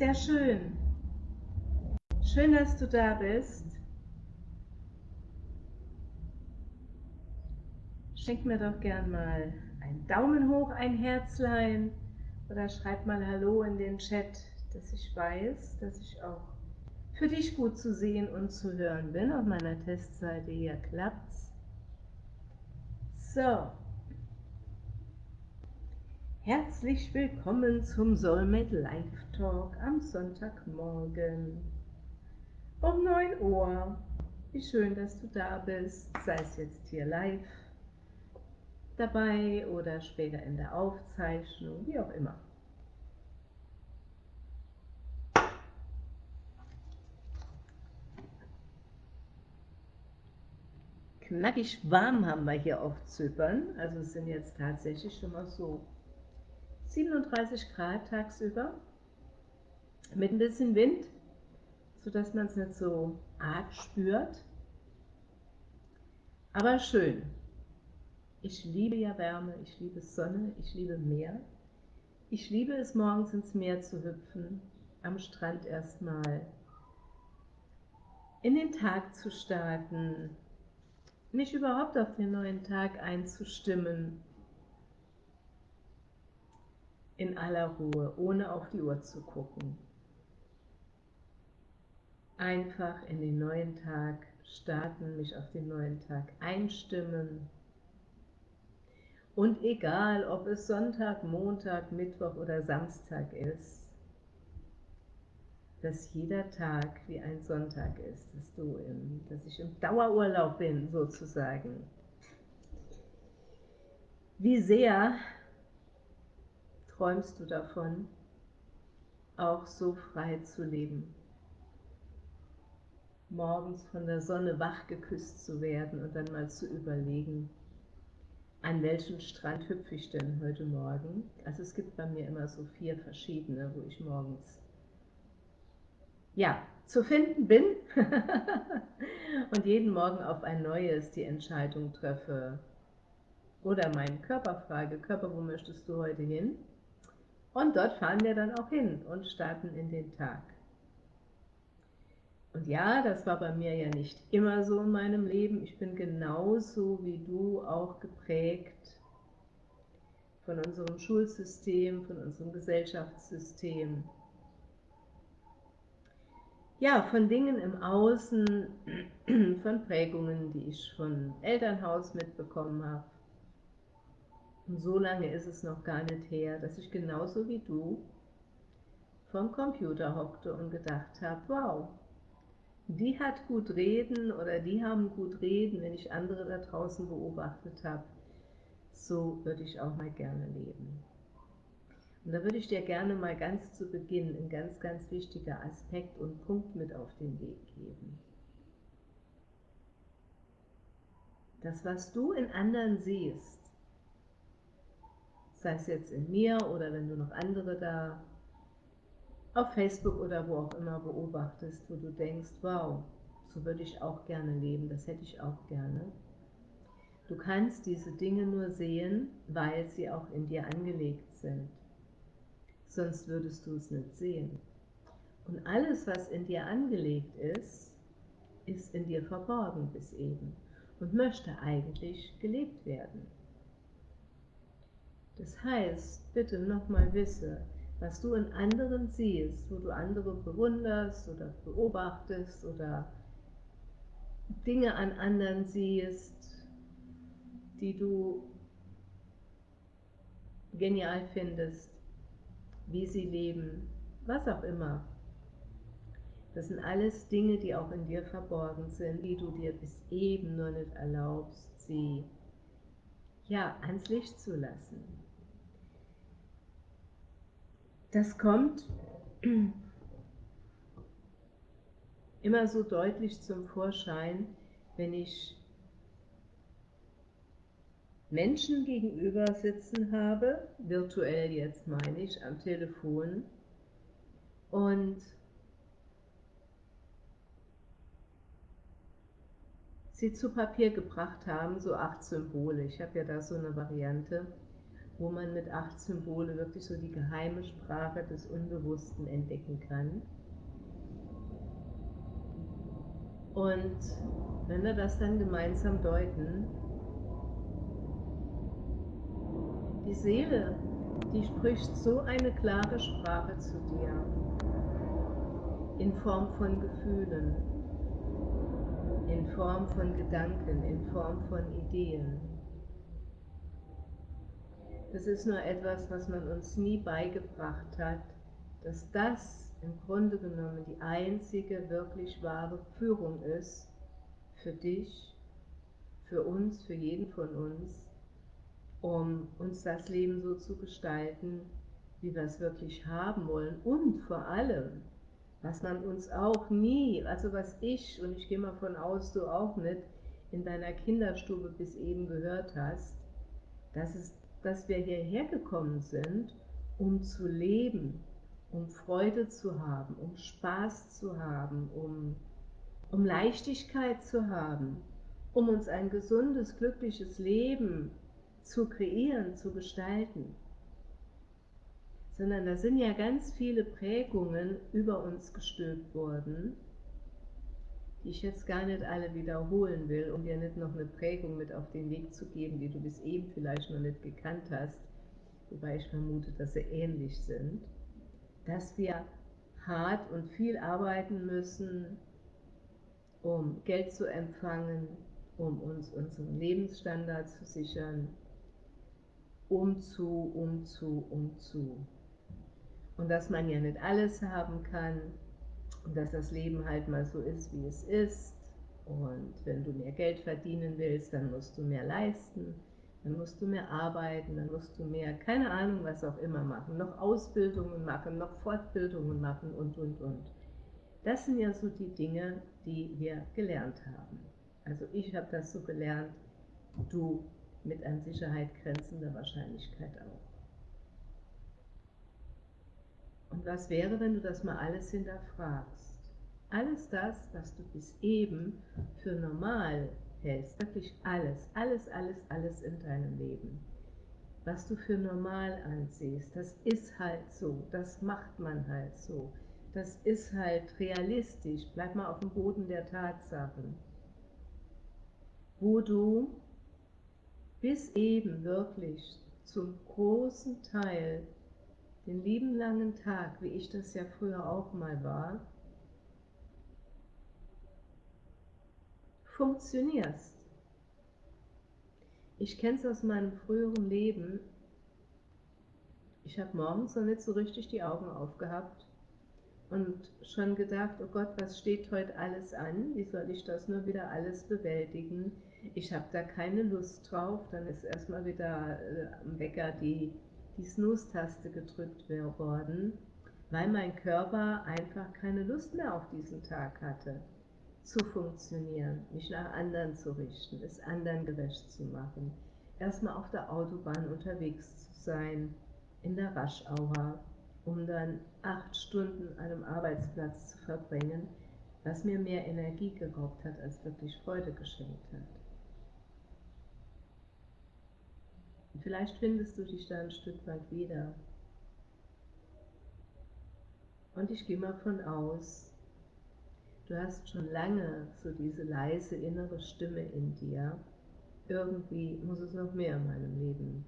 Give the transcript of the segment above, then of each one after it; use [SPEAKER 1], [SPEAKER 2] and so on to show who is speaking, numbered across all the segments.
[SPEAKER 1] Sehr schön. Schön, dass du da bist. Schenk mir doch gern mal einen Daumen hoch, ein Herzlein oder schreib mal Hallo in den Chat, dass ich weiß, dass ich auch für dich gut zu sehen und zu hören bin. Auf meiner Testseite hier klappt's. So. Herzlich willkommen zum Soulmate Live Talk am Sonntagmorgen um 9 Uhr. Wie schön, dass du da bist, sei es jetzt hier live dabei oder später in der Aufzeichnung, wie auch immer. Knackig warm haben wir hier auf Zypern, also es sind jetzt tatsächlich schon mal so 37 Grad tagsüber mit ein bisschen Wind, sodass man es nicht so arg spürt. Aber schön, ich liebe ja Wärme, ich liebe Sonne, ich liebe Meer. Ich liebe es, morgens ins Meer zu hüpfen, am Strand erstmal in den Tag zu starten, mich überhaupt auf den neuen Tag einzustimmen, in aller Ruhe, ohne auf die Uhr zu gucken. Einfach in den neuen Tag starten, mich auf den neuen Tag einstimmen, und egal, ob es Sonntag, Montag, Mittwoch oder Samstag ist, dass jeder Tag wie ein Sonntag ist, dass, du im, dass ich im Dauerurlaub bin, sozusagen. Wie sehr träumst du davon, auch so frei zu leben? Morgens von der Sonne wach geküsst zu werden und dann mal zu überlegen, an welchem Strand hüpfe ich denn heute Morgen? Also es gibt bei mir immer so vier verschiedene, wo ich morgens ja, zu finden bin und jeden Morgen auf ein neues die Entscheidung treffe oder meinen Körper frage, Körper, wo möchtest du heute hin? Und dort fahren wir dann auch hin und starten in den Tag. Und ja, das war bei mir ja nicht immer so in meinem Leben. Ich bin genauso wie du auch geprägt von unserem Schulsystem, von unserem Gesellschaftssystem. Ja, von Dingen im Außen, von Prägungen, die ich von Elternhaus mitbekommen habe. Und so lange ist es noch gar nicht her, dass ich genauso wie du vom Computer hockte und gedacht habe, wow, die hat gut reden oder die haben gut reden, wenn ich andere da draußen beobachtet habe. So würde ich auch mal gerne leben. Und da würde ich dir gerne mal ganz zu Beginn ein ganz, ganz wichtiger Aspekt und Punkt mit auf den Weg geben. Das, was du in anderen siehst, sei es jetzt in mir oder wenn du noch andere da auf Facebook oder wo auch immer beobachtest, wo du denkst, wow, so würde ich auch gerne leben, das hätte ich auch gerne. Du kannst diese Dinge nur sehen, weil sie auch in dir angelegt sind. Sonst würdest du es nicht sehen. Und alles, was in dir angelegt ist, ist in dir verborgen bis eben und möchte eigentlich gelebt werden. Das heißt, bitte nochmal wisse, was du in anderen siehst, wo du andere bewunderst oder beobachtest oder Dinge an anderen siehst, die du genial findest, wie sie leben, was auch immer. Das sind alles Dinge, die auch in dir verborgen sind, die du dir bis eben nur nicht erlaubst, sie ja ans Licht zu lassen. Das kommt immer so deutlich zum Vorschein, wenn ich Menschen gegenüber sitzen habe, virtuell jetzt meine ich, am Telefon, und sie zu Papier gebracht haben, so acht Symbole. Ich habe ja da so eine Variante, wo man mit acht Symbole wirklich so die geheime Sprache des Unbewussten entdecken kann. Und wenn wir das dann gemeinsam deuten, die Seele, die spricht so eine klare Sprache zu dir in Form von Gefühlen, in Form von Gedanken, in Form von Ideen. Das ist nur etwas, was man uns nie beigebracht hat, dass das im Grunde genommen die einzige wirklich wahre Führung ist für dich, für uns, für jeden von uns, um uns das Leben so zu gestalten, wie wir es wirklich haben wollen. Und vor allem, was man uns auch nie, also was ich, und ich gehe mal von aus, du auch nicht, in deiner Kinderstube bis eben gehört hast, dass, es, dass wir hierher gekommen sind, um zu leben, um Freude zu haben, um Spaß zu haben, um, um Leichtigkeit zu haben, um uns ein gesundes, glückliches Leben zu kreieren, zu gestalten. Sondern da sind ja ganz viele Prägungen über uns gestülpt worden, die ich jetzt gar nicht alle wiederholen will, um dir nicht noch eine Prägung mit auf den Weg zu geben, die du bis eben vielleicht noch nicht gekannt hast, wobei ich vermute, dass sie ähnlich sind. Dass wir hart und viel arbeiten müssen, um Geld zu empfangen, um uns unseren Lebensstandard zu sichern, um zu, um zu, um zu. Und dass man ja nicht alles haben kann und dass das Leben halt mal so ist, wie es ist. Und wenn du mehr Geld verdienen willst, dann musst du mehr leisten dann musst du mehr arbeiten, dann musst du mehr, keine Ahnung, was auch immer machen, noch Ausbildungen machen, noch Fortbildungen machen und, und, und. Das sind ja so die Dinge, die wir gelernt haben. Also ich habe das so gelernt, du mit an Sicherheit grenzender Wahrscheinlichkeit auch. Und was wäre, wenn du das mal alles hinterfragst? Alles das, was du bis eben für normal hältst, wirklich alles, alles, alles, alles in deinem Leben, was du für normal ansiehst, das ist halt so, das macht man halt so, das ist halt realistisch, bleib mal auf dem Boden der Tatsachen, wo du bis eben wirklich zum großen Teil den lieben langen Tag, wie ich das ja früher auch mal war, funktionierst. Ich kenne es aus meinem früheren Leben. Ich habe morgens noch nicht so richtig die Augen aufgehabt und schon gedacht, oh Gott, was steht heute alles an? Wie soll ich das nur wieder alles bewältigen? Ich habe da keine Lust drauf. Dann ist erstmal wieder äh, am Wecker die, die Snooze-Taste gedrückt worden, weil mein Körper einfach keine Lust mehr auf diesen Tag hatte zu funktionieren, mich nach anderen zu richten, es anderen gerecht zu machen, erstmal auf der Autobahn unterwegs zu sein, in der Raschauer, um dann acht Stunden an einem Arbeitsplatz zu verbringen, was mir mehr Energie geraubt hat, als wirklich Freude geschenkt hat. Und vielleicht findest du dich da ein Stück weit wieder. Und ich gehe mal von aus, Du hast schon lange so diese leise innere Stimme in dir. Irgendwie muss es noch mehr in meinem Leben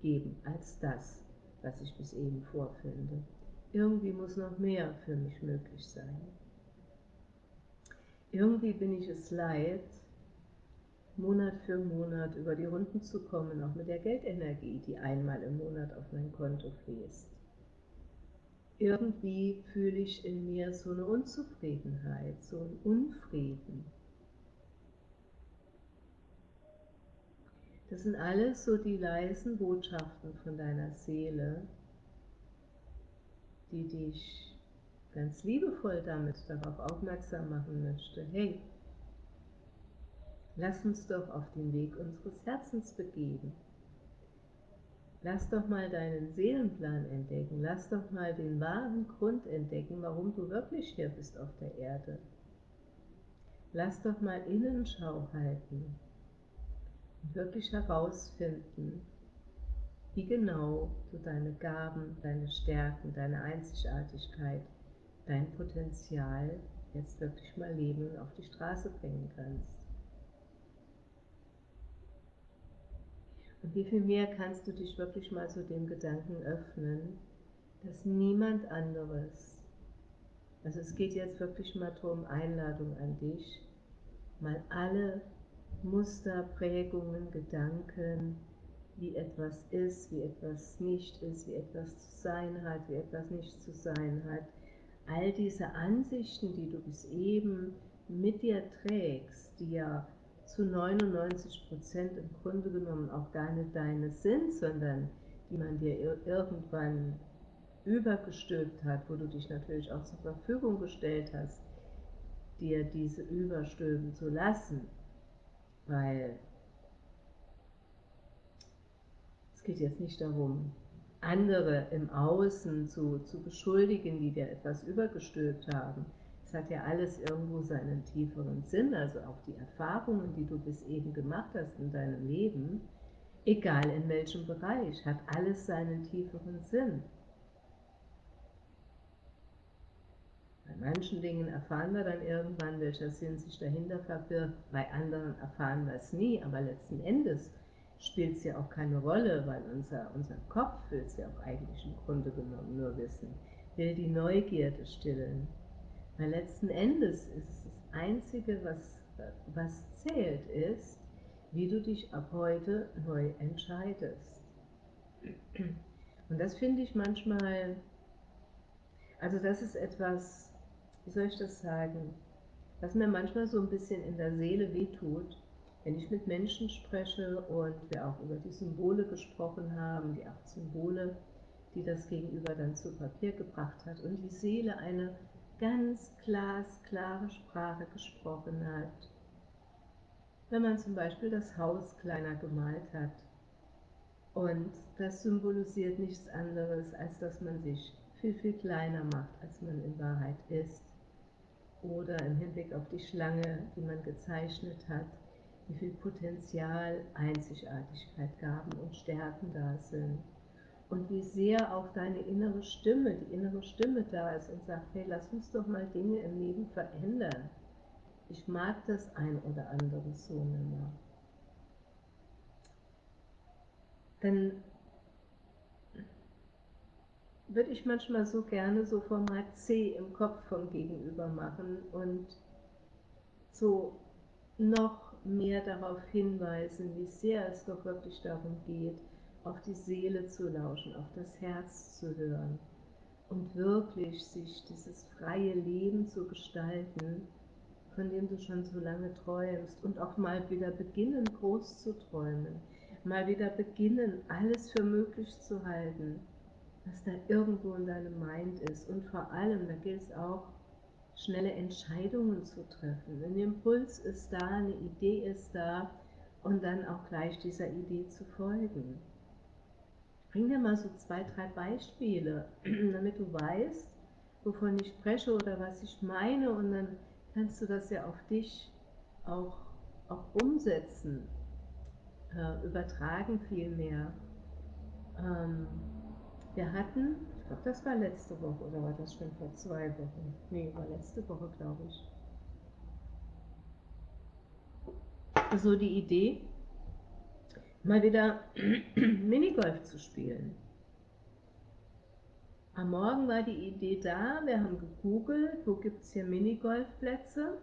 [SPEAKER 1] geben als das, was ich bis eben vorfinde. Irgendwie muss noch mehr für mich möglich sein. Irgendwie bin ich es leid, Monat für Monat über die Runden zu kommen, auch mit der Geldenergie, die einmal im Monat auf mein Konto fließt irgendwie fühle ich in mir so eine Unzufriedenheit, so einen Unfrieden. Das sind alles so die leisen Botschaften von deiner Seele, die dich ganz liebevoll damit darauf aufmerksam machen möchte. Hey, lass uns doch auf den Weg unseres Herzens begeben. Lass doch mal deinen Seelenplan entdecken, lass doch mal den wahren Grund entdecken, warum du wirklich hier bist auf der Erde. Lass doch mal Innenschau halten und wirklich herausfinden, wie genau du deine Gaben, deine Stärken, deine Einzigartigkeit, dein Potenzial jetzt wirklich mal leben und auf die Straße bringen kannst. Und wie viel mehr kannst du dich wirklich mal zu dem Gedanken öffnen, dass niemand anderes, also es geht jetzt wirklich mal darum, Einladung an dich, mal alle Muster, Prägungen, Gedanken, wie etwas ist, wie etwas nicht ist, wie etwas zu sein hat, wie etwas nicht zu sein hat. All diese Ansichten, die du bis eben mit dir trägst, die ja zu 99 Prozent im Grunde genommen auch gar nicht deine sind, sondern die man dir irgendwann übergestülpt hat, wo du dich natürlich auch zur Verfügung gestellt hast, dir diese überstülpen zu lassen, weil geht jetzt nicht darum, andere im Außen zu, zu beschuldigen, die dir etwas übergestülpt haben. Es hat ja alles irgendwo seinen tieferen Sinn, also auch die Erfahrungen, die du bis eben gemacht hast in deinem Leben, egal in welchem Bereich, hat alles seinen tieferen Sinn. Bei manchen Dingen erfahren wir dann irgendwann, welcher Sinn sich dahinter verbirgt, bei anderen erfahren wir es nie, aber letzten Endes spielt es ja auch keine Rolle, weil unser, unser Kopf will es ja auch eigentlich im Grunde genommen nur wissen, will die Neugierde stillen. Weil letzten Endes ist das Einzige, was, was zählt, ist, wie du dich ab heute neu entscheidest. Und das finde ich manchmal, also das ist etwas, wie soll ich das sagen, was mir manchmal so ein bisschen in der Seele wehtut, wenn ich mit Menschen spreche und wir auch über die Symbole gesprochen haben, die acht Symbole, die das Gegenüber dann zu Papier gebracht hat und die Seele eine ganz glasklare Sprache gesprochen hat. Wenn man zum Beispiel das Haus kleiner gemalt hat und das symbolisiert nichts anderes, als dass man sich viel, viel kleiner macht, als man in Wahrheit ist. Oder im Hinblick auf die Schlange, die man gezeichnet hat, wie viel Potenzial, Einzigartigkeit, Gaben und Stärken da sind. Und wie sehr auch deine innere Stimme, die innere Stimme da ist und sagt, hey, lass uns doch mal Dinge im Leben verändern. Ich mag das ein oder andere so nicht. Dann würde ich manchmal so gerne so Format C im Kopf vom Gegenüber machen und so noch mehr darauf hinweisen, wie sehr es doch wirklich darum geht, auf die Seele zu lauschen, auf das Herz zu hören und wirklich sich dieses freie Leben zu gestalten, von dem du schon so lange träumst und auch mal wieder beginnen, groß zu träumen, mal wieder beginnen, alles für möglich zu halten, was da irgendwo in deinem Mind ist und vor allem, da gilt es auch, schnelle Entscheidungen zu treffen. Ein Impuls ist da, eine Idee ist da und dann auch gleich dieser Idee zu folgen. Bring dir mal so zwei, drei Beispiele, damit du weißt, wovon ich spreche oder was ich meine und dann kannst du das ja auf dich auch, auch umsetzen, äh, übertragen vielmehr. Ähm, wir hatten ich glaube, das war letzte Woche oder war das schon vor zwei Wochen? Nee, war letzte Woche, glaube ich. So die Idee, mal wieder Minigolf zu spielen. Am Morgen war die Idee da, wir haben gegoogelt, wo gibt es hier Minigolfplätze.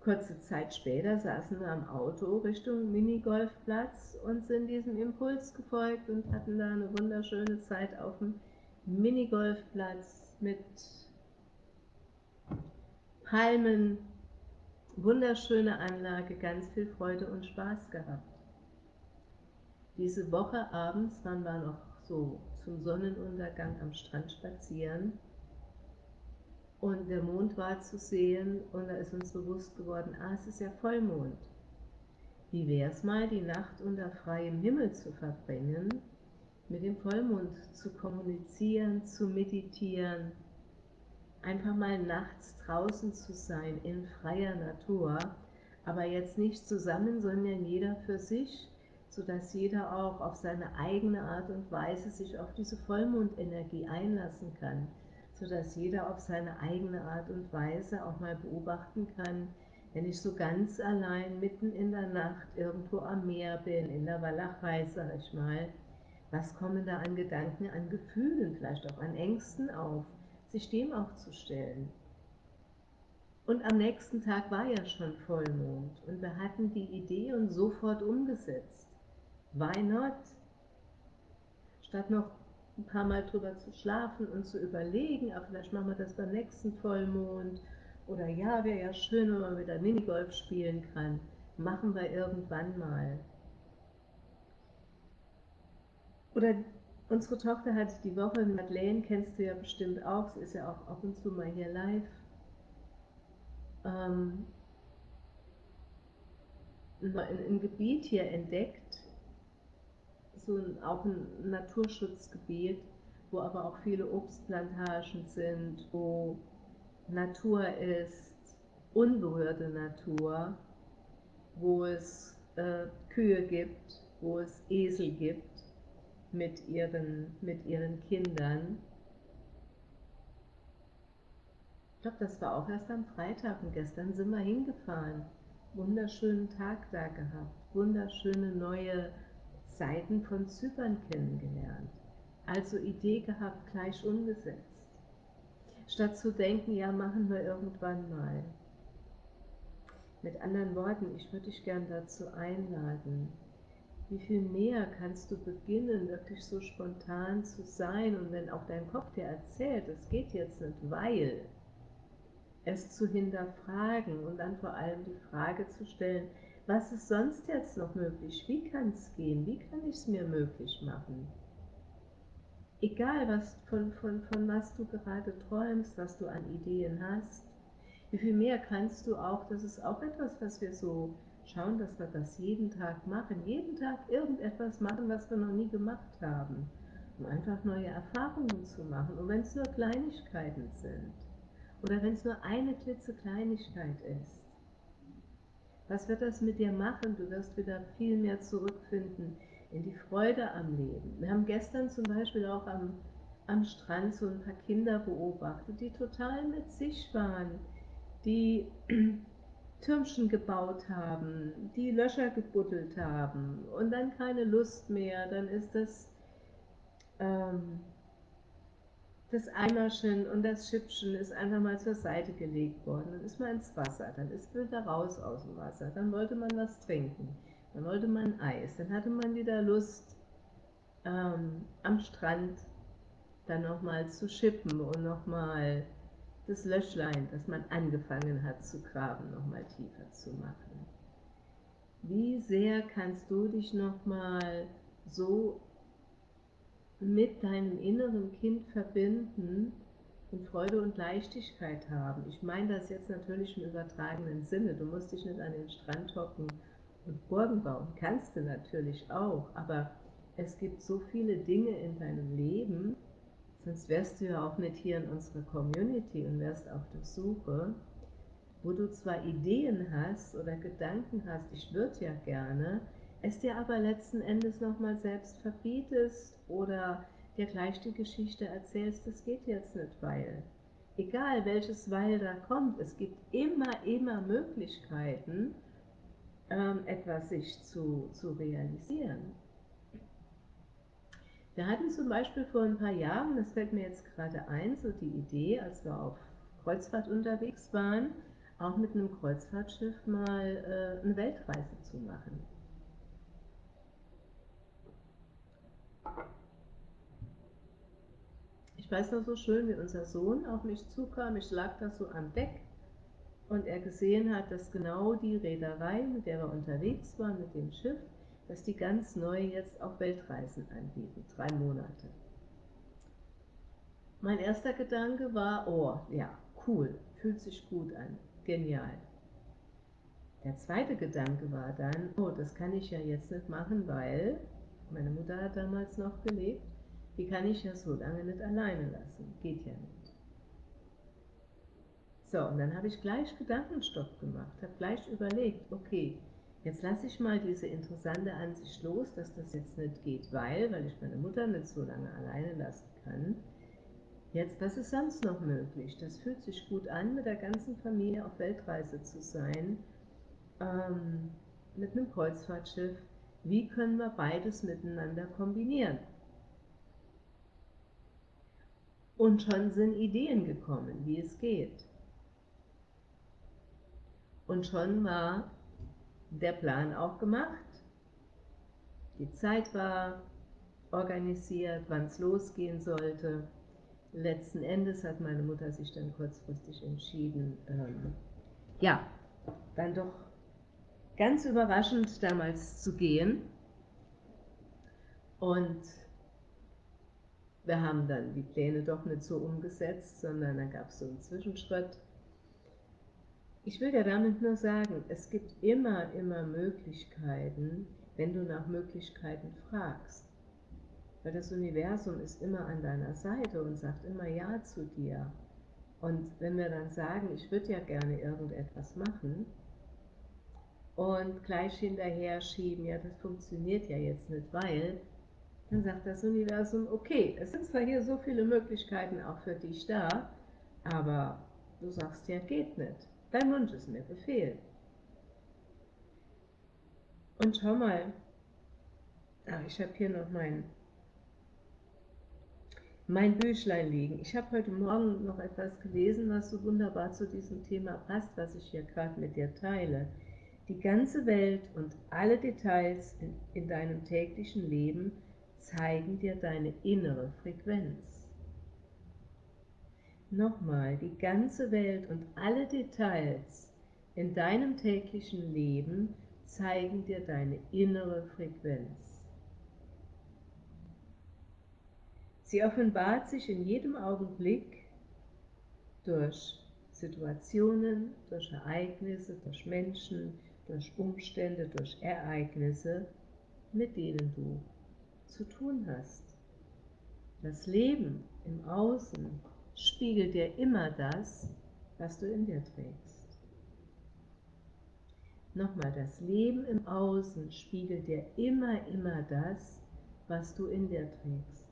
[SPEAKER 1] Kurze Zeit später saßen wir am Auto Richtung Minigolfplatz und sind diesem Impuls gefolgt und hatten da eine wunderschöne Zeit auf dem Minigolfplatz mit Palmen, wunderschöne Anlage, ganz viel Freude und Spaß gehabt. Diese Woche abends waren wir noch so zum Sonnenuntergang am Strand spazieren und der Mond war zu sehen und da ist uns bewusst geworden, ah, es ist ja Vollmond. Wie wäre es mal, die Nacht unter freiem Himmel zu verbringen, mit dem Vollmond zu kommunizieren, zu meditieren, einfach mal nachts draußen zu sein in freier Natur, aber jetzt nicht zusammen, sondern jeder für sich, sodass jeder auch auf seine eigene Art und Weise sich auf diese Vollmondenergie einlassen kann, sodass jeder auf seine eigene Art und Weise auch mal beobachten kann, wenn ich so ganz allein mitten in der Nacht irgendwo am Meer bin, in der Walachei, sag ich mal, was kommen da an Gedanken, an Gefühlen, vielleicht auch an Ängsten auf, sich dem auch zu stellen. Und am nächsten Tag war ja schon Vollmond und wir hatten die Idee und sofort umgesetzt. Why not? Statt noch ein paar Mal drüber zu schlafen und zu überlegen, aber vielleicht machen wir das beim nächsten Vollmond oder ja, wäre ja schön, wenn man wieder Minigolf spielen kann. Machen wir irgendwann mal. Oder unsere Tochter hat die Woche, Madeleine kennst du ja bestimmt auch, sie ist ja auch ab und zu mal hier live. Ähm, ein Gebiet hier entdeckt, so ein, auch ein Naturschutzgebiet, wo aber auch viele Obstplantagen sind, wo Natur ist unberührte Natur, wo es äh, Kühe gibt, wo es Esel gibt mit ihren, mit ihren Kindern. Ich glaube, das war auch erst am Freitag und gestern sind wir hingefahren. Wunderschönen Tag da gehabt, wunderschöne neue Seiten von Zypern kennengelernt. Also Idee gehabt, gleich umgesetzt statt zu denken, ja, machen wir irgendwann mal. Mit anderen Worten, ich würde dich gern dazu einladen, wie viel mehr kannst du beginnen, wirklich so spontan zu sein und wenn auch dein Kopf dir erzählt, es geht jetzt nicht, weil, es zu hinterfragen und dann vor allem die Frage zu stellen, was ist sonst jetzt noch möglich? Wie kann es gehen? Wie kann ich es mir möglich machen? egal was, von, von, von was du gerade träumst, was du an Ideen hast, wie viel mehr kannst du auch, das ist auch etwas, was wir so schauen, dass wir das jeden Tag machen, jeden Tag irgendetwas machen, was wir noch nie gemacht haben, um einfach neue Erfahrungen zu machen. Und wenn es nur Kleinigkeiten sind, oder wenn es nur eine klitzekleinigkeit ist, was wird das mit dir machen? Du wirst wieder viel mehr zurückfinden in die Freude am Leben. Wir haben gestern zum Beispiel auch am, am Strand so ein paar Kinder beobachtet, die total mit sich waren, die Türmchen gebaut haben, die Löcher gebuddelt haben und dann keine Lust mehr, dann ist das, ähm, das Eimerchen und das Schippchen ist einfach mal zur Seite gelegt worden, dann ist man ins Wasser, dann ist man wieder raus aus dem Wasser, dann wollte man was trinken. Dann wollte man Eis, dann hatte man wieder Lust, ähm, am Strand dann nochmal zu schippen und nochmal das Löschlein, das man angefangen hat zu graben, nochmal tiefer zu machen. Wie sehr kannst du dich nochmal so mit deinem inneren Kind verbinden und Freude und Leichtigkeit haben? Ich meine das jetzt natürlich im übertragenen Sinne. Du musst dich nicht an den Strand hocken und Burgen bauen kannst du natürlich auch, aber es gibt so viele Dinge in deinem Leben, sonst wärst du ja auch nicht hier in unserer Community und wärst auf der Suche, wo du zwar Ideen hast oder Gedanken hast, ich würde ja gerne, es dir aber letzten Endes nochmal selbst verbietest oder dir gleich die Geschichte erzählst, das geht jetzt nicht, weil. Egal welches Weil da kommt, es gibt immer, immer Möglichkeiten, ähm, etwas sich zu, zu realisieren. Wir hatten zum Beispiel vor ein paar Jahren, das fällt mir jetzt gerade ein, so die Idee, als wir auf Kreuzfahrt unterwegs waren, auch mit einem Kreuzfahrtschiff mal äh, eine Weltreise zu machen. Ich weiß noch so schön, wie unser Sohn auf mich zukam, ich lag da so am Deck und er gesehen hat, dass genau die Reederei, mit der wir unterwegs waren, mit dem Schiff, dass die ganz neu jetzt auch Weltreisen anbieten, drei Monate. Mein erster Gedanke war, oh, ja, cool, fühlt sich gut an, genial. Der zweite Gedanke war dann, oh, das kann ich ja jetzt nicht machen, weil meine Mutter hat damals noch gelebt, die kann ich ja so lange nicht alleine lassen, geht ja nicht. So, und dann habe ich gleich Gedankenstopp gemacht, habe gleich überlegt, okay, jetzt lasse ich mal diese interessante Ansicht los, dass das jetzt nicht geht, weil, weil ich meine Mutter nicht so lange alleine lassen kann. Jetzt, was ist sonst noch möglich? Das fühlt sich gut an, mit der ganzen Familie auf Weltreise zu sein, ähm, mit einem Kreuzfahrtschiff. Wie können wir beides miteinander kombinieren? Und schon sind Ideen gekommen, wie es geht. Und schon war der Plan auch gemacht. Die Zeit war organisiert, wann es losgehen sollte. Letzten Endes hat meine Mutter sich dann kurzfristig entschieden, ähm, ja, dann doch ganz überraschend damals zu gehen. Und wir haben dann die Pläne doch nicht so umgesetzt, sondern dann gab es so einen Zwischenschritt. Ich will ja damit nur sagen, es gibt immer, immer Möglichkeiten, wenn du nach Möglichkeiten fragst. Weil das Universum ist immer an deiner Seite und sagt immer Ja zu dir. Und wenn wir dann sagen, ich würde ja gerne irgendetwas machen und gleich hinterher schieben, ja, das funktioniert ja jetzt nicht, weil, dann sagt das Universum, okay, es sind zwar hier so viele Möglichkeiten auch für dich da, aber du sagst ja, geht nicht. Dein Wunsch ist mir Befehl. Und schau mal, ach, ich habe hier noch mein, mein Büchlein liegen. Ich habe heute Morgen noch etwas gelesen, was so wunderbar zu diesem Thema passt, was ich hier gerade mit dir teile. Die ganze Welt und alle Details in, in deinem täglichen Leben zeigen dir deine innere Frequenz. Nochmal, die ganze Welt und alle Details in deinem täglichen Leben zeigen dir deine innere Frequenz. Sie offenbart sich in jedem Augenblick durch Situationen, durch Ereignisse, durch Menschen, durch Umstände, durch Ereignisse, mit denen du zu tun hast. Das Leben im Außen spiegelt dir immer das, was du in dir trägst. Nochmal, das Leben im Außen spiegelt dir immer, immer das, was du in dir trägst.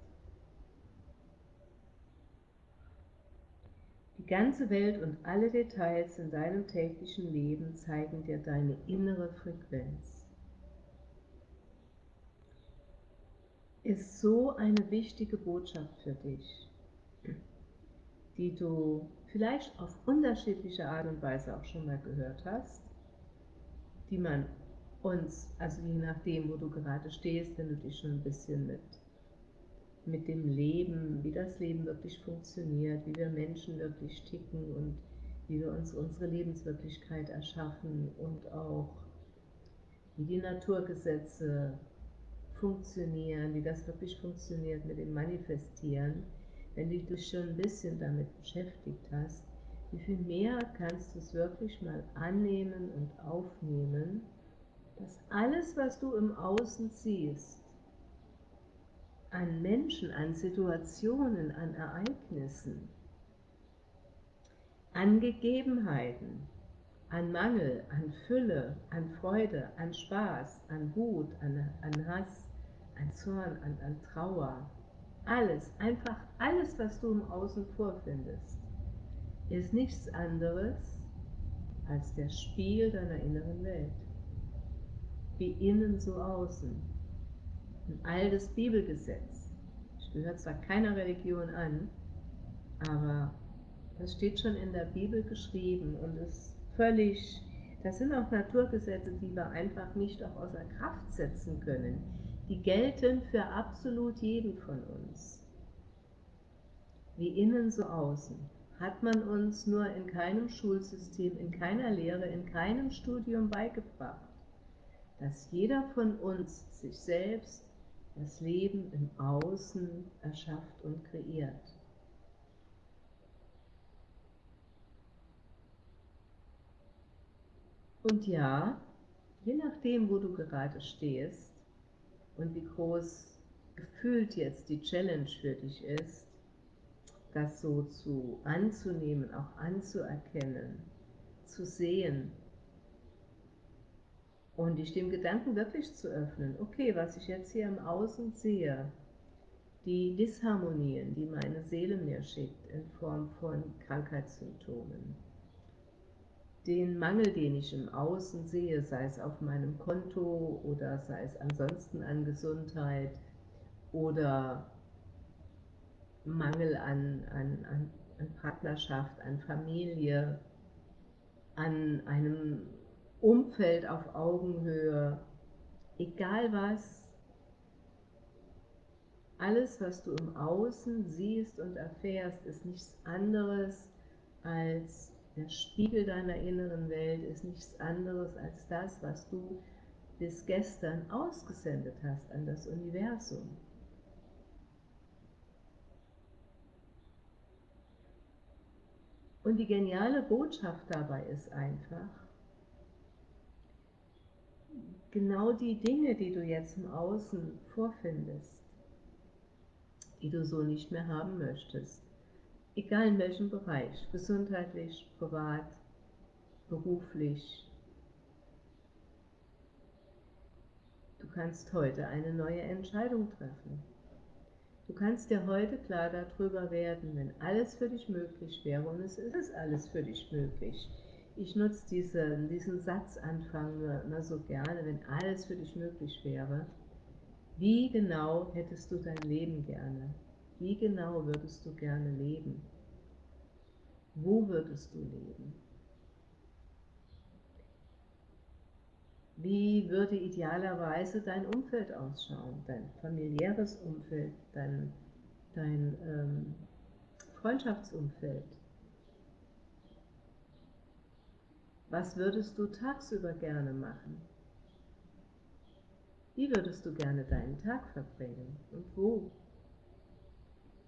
[SPEAKER 1] Die ganze Welt und alle Details in deinem täglichen Leben zeigen dir deine innere Frequenz. Ist so eine wichtige Botschaft für dich die du vielleicht auf unterschiedliche Art und Weise auch schon mal gehört hast, die man uns, also je nachdem, wo du gerade stehst, wenn du dich schon ein bisschen mit, mit dem Leben, wie das Leben wirklich funktioniert, wie wir Menschen wirklich ticken und wie wir uns unsere Lebenswirklichkeit erschaffen und auch wie die Naturgesetze funktionieren, wie das wirklich funktioniert mit dem Manifestieren, wenn du dich schon ein bisschen damit beschäftigt hast, wie viel mehr kannst du es wirklich mal annehmen und aufnehmen, dass alles, was du im Außen siehst, an Menschen, an Situationen, an Ereignissen, an Gegebenheiten, an Mangel, an Fülle, an Freude, an Spaß, an Wut, an, an Hass, an Zorn, an, an Trauer, alles, einfach alles, was du im Außen vorfindest, ist nichts anderes als der Spiel deiner inneren Welt. Wie innen so außen. Ein altes Bibelgesetz. Ich gehöre zwar keiner Religion an, aber das steht schon in der Bibel geschrieben und ist völlig, das sind auch Naturgesetze, die wir einfach nicht auch außer Kraft setzen können die gelten für absolut jeden von uns. Wie innen so außen hat man uns nur in keinem Schulsystem, in keiner Lehre, in keinem Studium beigebracht, dass jeder von uns sich selbst das Leben im Außen erschafft und kreiert. Und ja, je nachdem, wo du gerade stehst und wie groß gefühlt jetzt die Challenge für dich ist, das so zu anzunehmen, auch anzuerkennen, zu sehen und dich dem Gedanken wirklich zu öffnen, okay, was ich jetzt hier im Außen sehe, die Disharmonien, die meine Seele mir schickt in Form von Krankheitssymptomen, den Mangel, den ich im Außen sehe, sei es auf meinem Konto oder sei es ansonsten an Gesundheit oder Mangel an, an, an, an Partnerschaft, an Familie, an einem Umfeld auf Augenhöhe, egal was, alles, was du im Außen siehst und erfährst, ist nichts anderes als der Spiegel deiner inneren Welt, ist nichts anderes als das, was du bis gestern ausgesendet hast an das Universum. Und die geniale Botschaft dabei ist einfach, genau die Dinge, die du jetzt im Außen vorfindest, die du so nicht mehr haben möchtest, egal in welchem Bereich, gesundheitlich, privat, beruflich, du kannst heute eine neue Entscheidung treffen. Du kannst dir heute klar darüber werden, wenn alles für dich möglich wäre, und es ist alles für dich möglich. Ich nutze diese, diesen Satzanfang nur, nur so gerne, wenn alles für dich möglich wäre. Wie genau hättest du dein Leben gerne? Wie genau würdest du gerne leben? Wo würdest du leben? Wie würde idealerweise dein Umfeld ausschauen, dein familiäres Umfeld, dein, dein ähm, Freundschaftsumfeld? Was würdest du tagsüber gerne machen? Wie würdest du gerne deinen Tag verbringen und wo?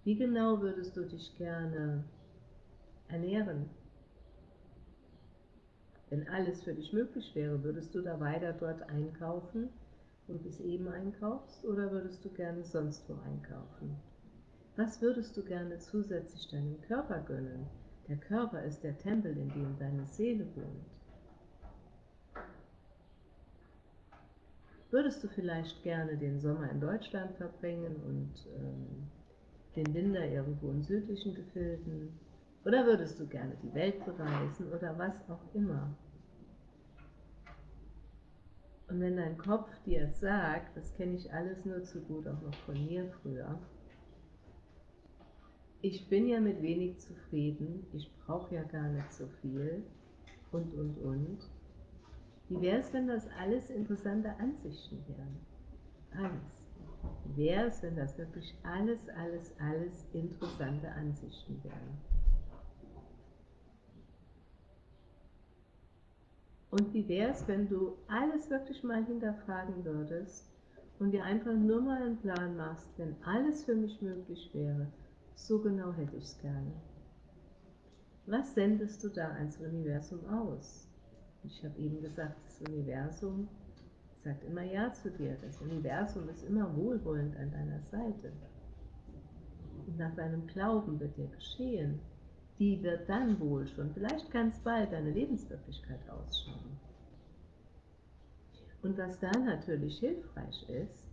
[SPEAKER 1] Wie genau würdest du dich gerne ernähren? Wenn alles für dich möglich wäre, würdest du da weiter dort einkaufen, du bis eben einkaufst, oder würdest du gerne sonst wo einkaufen? Was würdest du gerne zusätzlich deinem Körper gönnen? Der Körper ist der Tempel, in dem deine Seele wohnt. Würdest du vielleicht gerne den Sommer in Deutschland verbringen und ähm, den Winter irgendwo in südlichen Gefilden? Oder würdest du gerne die Welt bereisen oder was auch immer? Und wenn dein Kopf dir sagt, das kenne ich alles nur zu gut, auch noch von mir früher, ich bin ja mit wenig zufrieden, ich brauche ja gar nicht so viel und, und, und. Wie wäre es, wenn das alles interessante Ansichten wären? Alles. Wäre es, wenn das wirklich alles, alles, alles interessante Ansichten wären? Und wie wäre es, wenn du alles wirklich mal hinterfragen würdest und dir einfach nur mal einen Plan machst, wenn alles für mich möglich wäre, so genau hätte ich es gerne. Was sendest du da ans Universum aus? Ich habe eben gesagt, das Universum sagt immer Ja zu dir. Das Universum ist immer wohlwollend an deiner Seite. Und nach deinem Glauben wird dir geschehen, die wird dann wohl schon vielleicht ganz bald deine Lebenswirklichkeit ausschauen. Und was da natürlich hilfreich ist,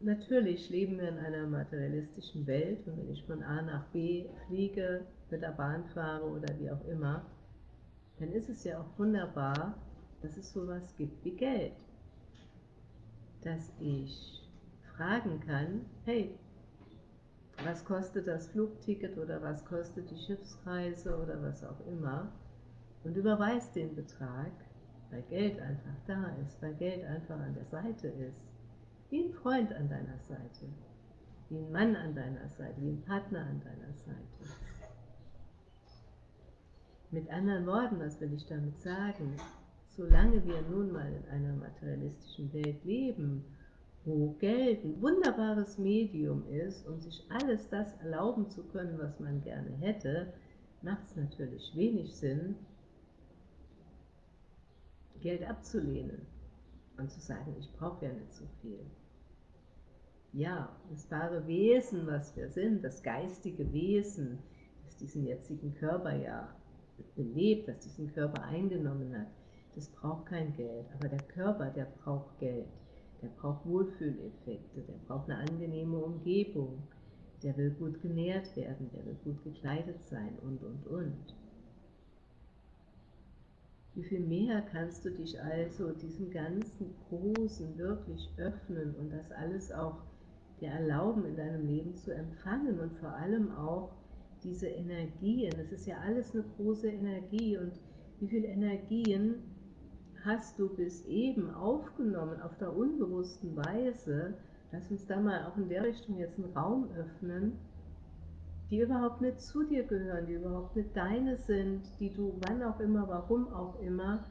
[SPEAKER 1] natürlich leben wir in einer materialistischen Welt und wenn ich von A nach B fliege, mit der Bahn fahre oder wie auch immer, dann ist es ja auch wunderbar, dass es sowas gibt wie Geld. Dass ich fragen kann, hey, was kostet das Flugticket oder was kostet die Schiffsreise oder was auch immer und überweist den Betrag, weil Geld einfach da ist, weil Geld einfach an der Seite ist, wie ein Freund an deiner Seite, wie ein Mann an deiner Seite, wie ein Partner an deiner Seite. Mit anderen Worten, was will ich damit sagen? Solange wir nun mal in einer materialistischen Welt leben wo Geld ein wunderbares Medium ist, um sich alles das erlauben zu können, was man gerne hätte, macht es natürlich wenig Sinn, Geld abzulehnen und zu sagen, ich brauche ja nicht so viel. Ja, das wahre Wesen, was wir sind, das geistige Wesen, das diesen jetzigen Körper ja belebt, das diesen Körper eingenommen hat, das braucht kein Geld. Aber der Körper, der braucht Geld. Der braucht Wohlfühleffekte, der braucht eine angenehme Umgebung, der will gut genährt werden, der will gut gekleidet sein und, und, und. Wie viel mehr kannst du dich also diesem ganzen Großen wirklich öffnen und das alles auch dir erlauben, in deinem Leben zu empfangen und vor allem auch diese Energien. Es ist ja alles eine große Energie und wie viele Energien hast du bis eben aufgenommen auf der unbewussten Weise, lass uns da mal auch in der Richtung jetzt einen Raum öffnen, die überhaupt nicht zu dir gehören, die überhaupt nicht deine sind, die du wann auch immer, warum auch immer,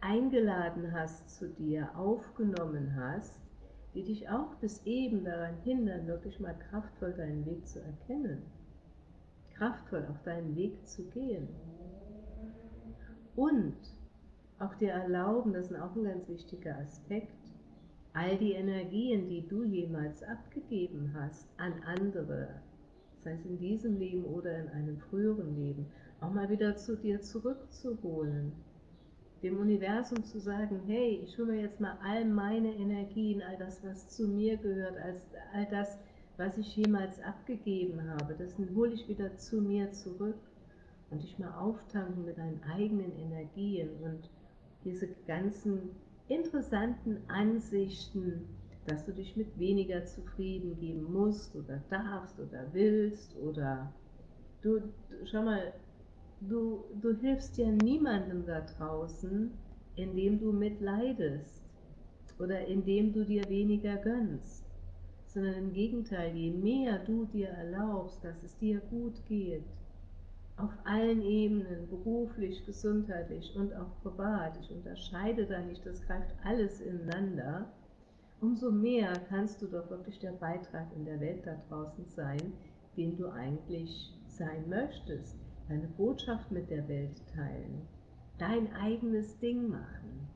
[SPEAKER 1] eingeladen hast zu dir, aufgenommen hast, die dich auch bis eben daran hindern, wirklich mal kraftvoll deinen Weg zu erkennen, kraftvoll auf deinen Weg zu gehen. Und auch dir erlauben, das ist auch ein ganz wichtiger Aspekt, all die Energien, die du jemals abgegeben hast an andere, sei es in diesem Leben oder in einem früheren Leben, auch mal wieder zu dir zurückzuholen. Dem Universum zu sagen, hey, ich hole mir jetzt mal all meine Energien, all das, was zu mir gehört, all das, was ich jemals abgegeben habe, das hole ich wieder zu mir zurück und dich mal auftanken mit deinen eigenen Energien und diese ganzen interessanten Ansichten, dass du dich mit weniger zufrieden geben musst oder darfst oder willst oder du, schau mal, du, du hilfst ja niemandem da draußen, indem du mitleidest oder indem du dir weniger gönnst, sondern im Gegenteil, je mehr du dir erlaubst, dass es dir gut geht, auf allen Ebenen, beruflich, gesundheitlich und auch privat, ich unterscheide da nicht, das greift alles ineinander, umso mehr kannst du doch wirklich der Beitrag in der Welt da draußen sein, den du eigentlich sein möchtest, deine Botschaft mit der Welt teilen, dein eigenes Ding machen.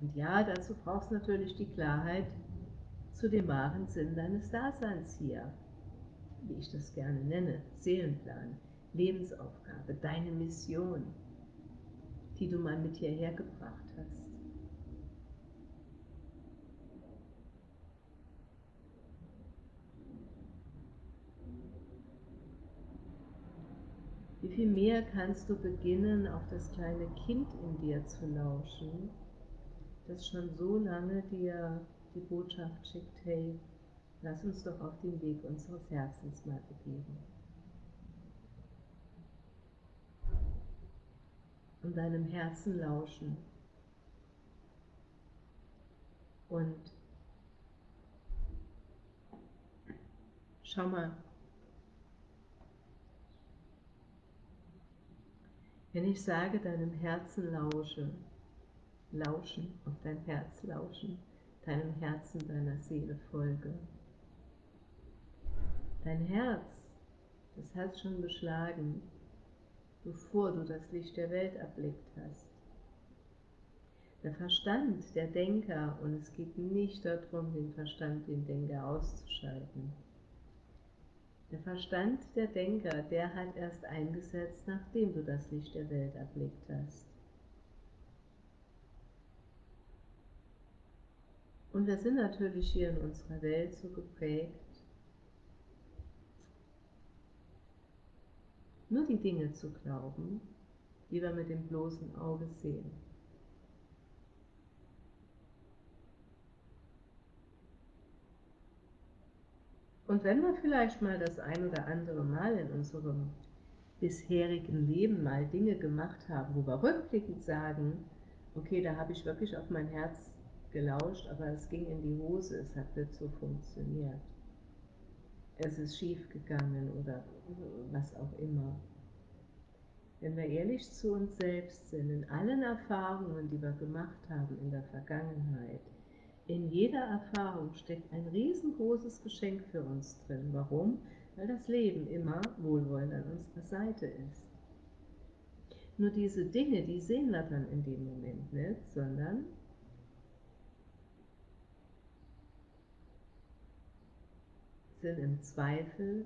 [SPEAKER 1] Und ja, dazu brauchst du natürlich die Klarheit zu dem wahren Sinn deines Daseins hier, wie ich das gerne nenne, Seelenplan. Lebensaufgabe, deine Mission, die du mal mit hierher gebracht hast. Wie viel mehr kannst du beginnen, auf das kleine Kind in dir zu lauschen, das schon so lange dir die Botschaft schickt, hey, lass uns doch auf den Weg unseres Herzens mal begeben. Und deinem Herzen lauschen. Und schau mal, wenn ich sage, deinem Herzen lausche, lauschen, auf dein Herz lauschen, deinem Herzen, deiner Seele folge. Dein Herz, das hat schon geschlagen, bevor du das Licht der Welt erblickt hast. Der Verstand, der Denker, und es geht nicht darum, den Verstand, den Denker auszuschalten. Der Verstand, der Denker, der hat erst eingesetzt, nachdem du das Licht der Welt erblickt hast. Und wir sind natürlich hier in unserer Welt so geprägt, nur die Dinge zu glauben, die wir mit dem bloßen Auge sehen. Und wenn wir vielleicht mal das ein oder andere Mal in unserem bisherigen Leben mal Dinge gemacht haben, wo wir rückblickend sagen, okay, da habe ich wirklich auf mein Herz gelauscht, aber es ging in die Hose, es hat nicht so funktioniert es ist schief gegangen oder was auch immer. Wenn wir ehrlich zu uns selbst sind, in allen Erfahrungen, die wir gemacht haben in der Vergangenheit, in jeder Erfahrung steckt ein riesengroßes Geschenk für uns drin. Warum? Weil das Leben immer wohlwollend an unserer Seite ist. Nur diese Dinge, die sehen wir dann in dem Moment nicht, sondern sind im Zweifel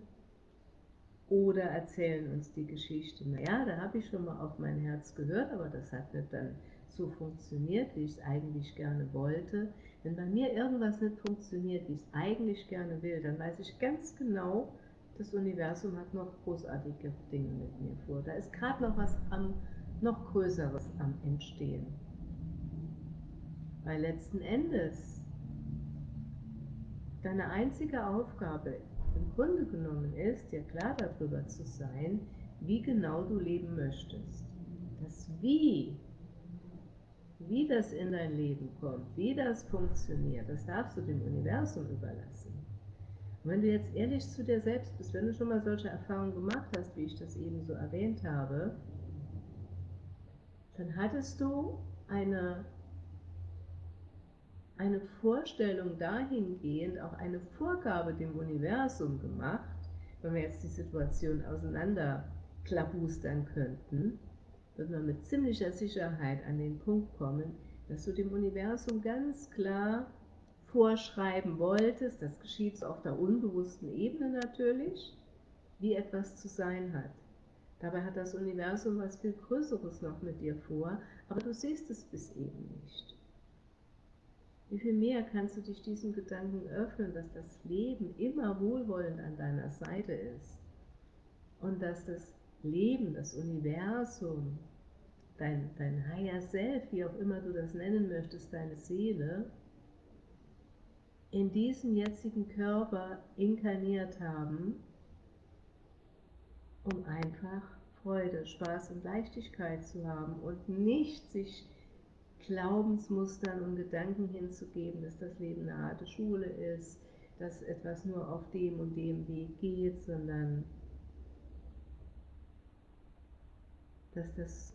[SPEAKER 1] oder erzählen uns die Geschichte, naja, da habe ich schon mal auf mein Herz gehört, aber das hat nicht dann so funktioniert, wie ich es eigentlich gerne wollte. Wenn bei mir irgendwas nicht funktioniert, wie ich es eigentlich gerne will, dann weiß ich ganz genau, das Universum hat noch großartige Dinge mit mir vor. Da ist gerade noch was am, noch Größeres am Entstehen. Weil letzten Endes deine einzige Aufgabe im Grunde genommen ist, dir klar darüber zu sein, wie genau du leben möchtest. Das Wie, wie das in dein Leben kommt, wie das funktioniert, das darfst du dem Universum überlassen. Und wenn du jetzt ehrlich zu dir selbst bist, wenn du schon mal solche Erfahrungen gemacht hast, wie ich das eben so erwähnt habe, dann hattest du eine eine Vorstellung dahingehend, auch eine Vorgabe dem Universum gemacht, wenn wir jetzt die Situation auseinander klabustern könnten, würden wir mit ziemlicher Sicherheit an den Punkt kommen, dass du dem Universum ganz klar vorschreiben wolltest, das geschieht auf der unbewussten Ebene natürlich, wie etwas zu sein hat. Dabei hat das Universum was viel Größeres noch mit dir vor, aber du siehst es bis eben nicht. Wie viel mehr kannst du dich diesem Gedanken öffnen, dass das Leben immer wohlwollend an deiner Seite ist? Und dass das Leben, das Universum, dein, dein Higher Self, wie auch immer du das nennen möchtest, deine Seele, in diesem jetzigen Körper inkarniert haben, um einfach Freude, Spaß und Leichtigkeit zu haben und nicht sich Glaubensmustern und Gedanken hinzugeben, dass das Leben eine harte Schule ist, dass etwas nur auf dem und dem Weg geht, sondern dass das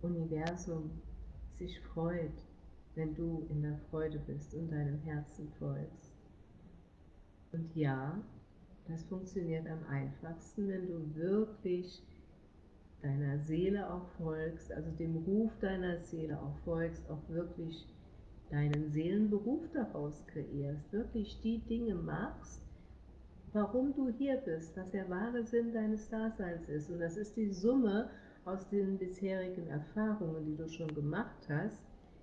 [SPEAKER 1] Universum sich freut, wenn du in der Freude bist und deinem Herzen folgst. Und ja, das funktioniert am einfachsten, wenn du wirklich deiner Seele auch folgst, also dem Ruf deiner Seele auch folgst, auch wirklich deinen Seelenberuf daraus kreierst, wirklich die Dinge machst, warum du hier bist, was der wahre Sinn deines Daseins ist. Und das ist die Summe aus den bisherigen Erfahrungen, die du schon gemacht hast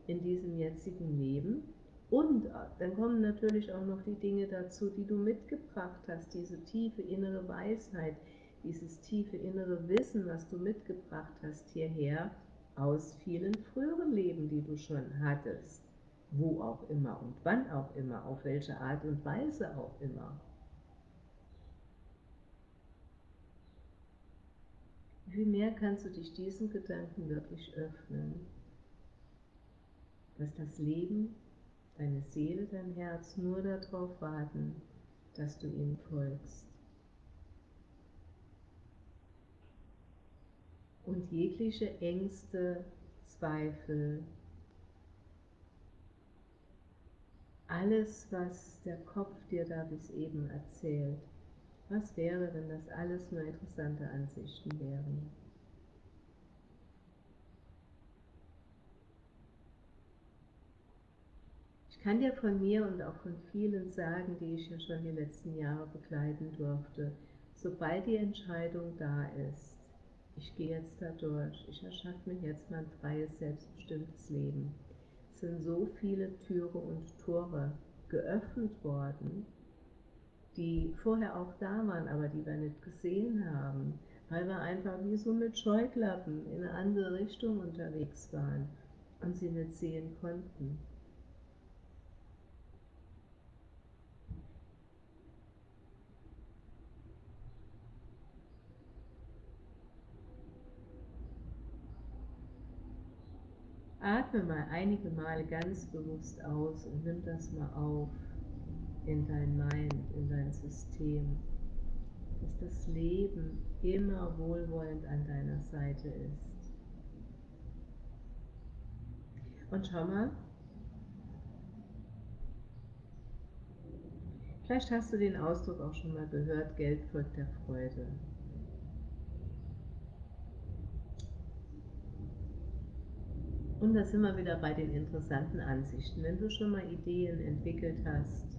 [SPEAKER 1] in diesem jetzigen Leben. Und dann kommen natürlich auch noch die Dinge dazu, die du mitgebracht hast, diese tiefe innere Weisheit, dieses tiefe innere Wissen, was du mitgebracht hast hierher, aus vielen früheren Leben, die du schon hattest, wo auch immer und wann auch immer, auf welche Art und Weise auch immer. Wie mehr kannst du dich diesen Gedanken wirklich öffnen, dass das Leben, deine Seele, dein Herz nur darauf warten, dass du ihm folgst. Und jegliche Ängste, Zweifel, alles, was der Kopf dir da bis eben erzählt, was wäre, wenn das alles nur interessante Ansichten wären? Ich kann dir von mir und auch von vielen sagen, die ich ja schon die letzten Jahre begleiten durfte, sobald die Entscheidung da ist, ich gehe jetzt da durch, ich erschaffe mir jetzt mein freies, selbstbestimmtes Leben. Es sind so viele Türe und Tore geöffnet worden, die vorher auch da waren, aber die wir nicht gesehen haben, weil wir einfach wie so mit Scheuklappen in eine andere Richtung unterwegs waren und sie nicht sehen konnten. Atme mal einige Male ganz bewusst aus und nimm das mal auf in dein Mind, in dein System, dass das Leben immer wohlwollend an deiner Seite ist. Und schau mal, vielleicht hast du den Ausdruck auch schon mal gehört, Geld folgt der Freude. Und da sind wir wieder bei den interessanten Ansichten. Wenn du schon mal Ideen entwickelt hast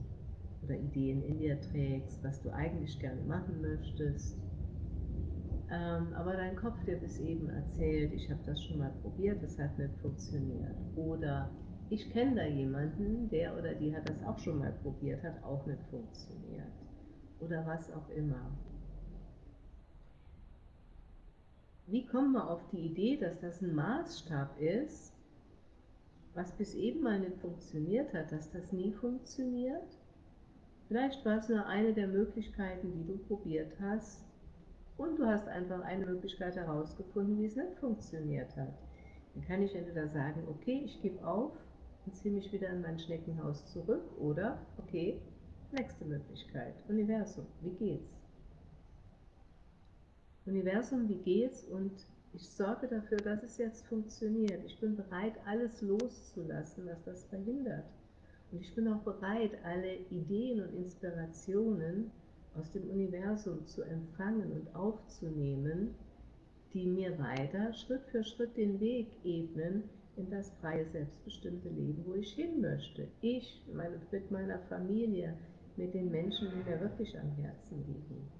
[SPEAKER 1] oder Ideen in dir trägst, was du eigentlich gerne machen möchtest, ähm, aber dein Kopf dir bis eben erzählt, ich habe das schon mal probiert, das hat nicht funktioniert. Oder ich kenne da jemanden, der oder die hat das auch schon mal probiert, hat auch nicht funktioniert. Oder was auch immer. Wie kommen wir auf die Idee, dass das ein Maßstab ist, was bis eben mal nicht funktioniert hat, dass das nie funktioniert? Vielleicht war es nur eine der Möglichkeiten, die du probiert hast, und du hast einfach eine Möglichkeit herausgefunden, wie es nicht funktioniert hat. Dann kann ich entweder sagen, okay, ich gebe auf und ziehe mich wieder in mein Schneckenhaus zurück oder, okay, nächste Möglichkeit, Universum, wie geht's? Universum, wie geht's? Und ich sorge dafür, dass es jetzt funktioniert. Ich bin bereit, alles loszulassen, was das verhindert. Und ich bin auch bereit, alle Ideen und Inspirationen aus dem Universum zu empfangen und aufzunehmen, die mir weiter Schritt für Schritt den Weg ebnen in das freie, selbstbestimmte Leben, wo ich hin möchte. Ich meine, mit meiner Familie, mit den Menschen, die mir wirklich am Herzen liegen.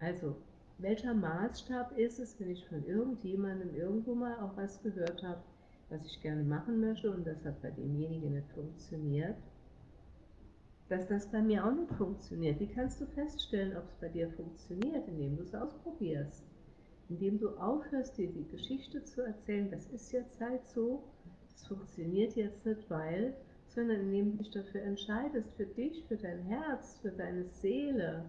[SPEAKER 1] Also, welcher Maßstab ist es, wenn ich von irgendjemandem irgendwo mal auch was gehört habe, was ich gerne machen möchte und das hat bei demjenigen nicht funktioniert? dass das bei mir auch nicht funktioniert. Wie kannst du feststellen, ob es bei dir funktioniert, indem du es ausprobierst? Indem du aufhörst, dir die Geschichte zu erzählen, das ist jetzt halt so, das funktioniert jetzt nicht, weil, sondern indem du dich dafür entscheidest, für dich, für dein Herz, für deine Seele,